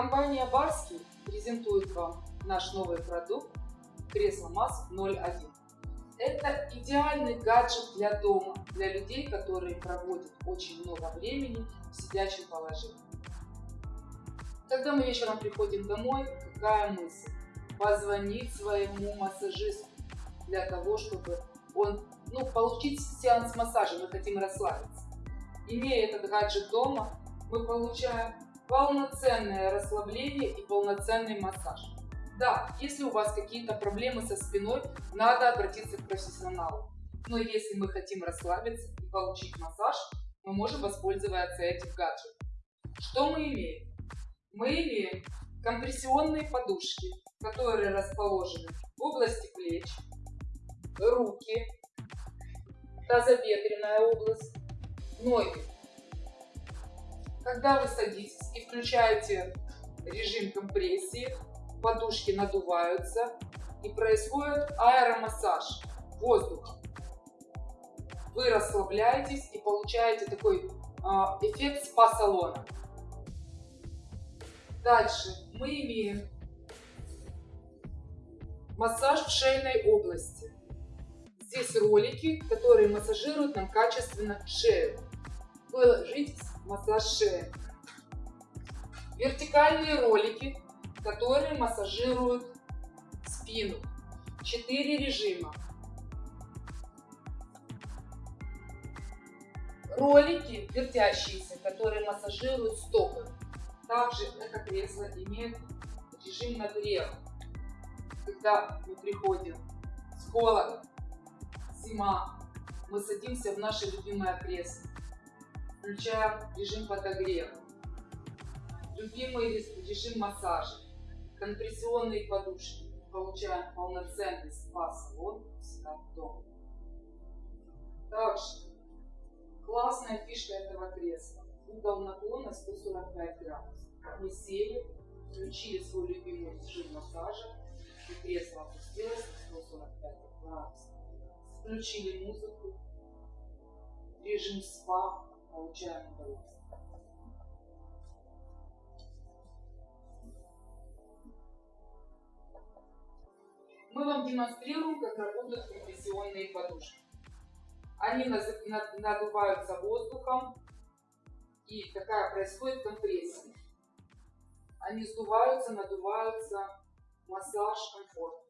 Компания Барский презентует вам наш новый продукт кресло масс 01. Это идеальный гаджет для дома, для людей, которые проводят очень много времени в сидячем положении. Когда мы вечером приходим домой, какая мысль? Позвонить своему массажисту для того, чтобы он, ну, получить сеанс массажа, мы хотим расслабиться. Имея этот гаджет дома, мы получаем полноценное расслабление и полноценный массаж. Да, если у вас какие-то проблемы со спиной, надо обратиться к профессионалу. Но если мы хотим расслабиться и получить массаж, мы можем воспользоваться этим гаджетом. Что мы имеем? Мы имеем компрессионные подушки, которые расположены в области плеч, руки, тазобедренная область, ноги. Когда вы садитесь и включаете режим компрессии, подушки надуваются и происходит аэромассаж воздухом. Вы расслабляетесь и получаете такой а, эффект спа-салона. Дальше мы имеем массаж в шейной области. Здесь ролики, которые массажируют нам качественно шею. Массаж шеи. Вертикальные ролики, которые массажируют спину. Четыре режима. Ролики вертящиеся, которые массажируют стопы. Также это кресло имеет режим нагрева. Когда мы приходим с холода, зима, мы садимся в наше любимое кресло, включаем режим подогрева, любимый режим массажа, компрессионные подушки, получаем полноценный спа-салон себя дома. Также классная фишка этого кресла. Угол наклона 145 градусов. Мы сели, включили свой любимый режим массажа, и кресло опустилось на 145 градусов. Включили музыку, режим спа, получаем удовольствие. Мы вам демонстрируем, как работают компрессионные подушки. Они надуваются воздухом, и такая происходит компрессия. Они сдуваются, надуваются, массаж, комфорт.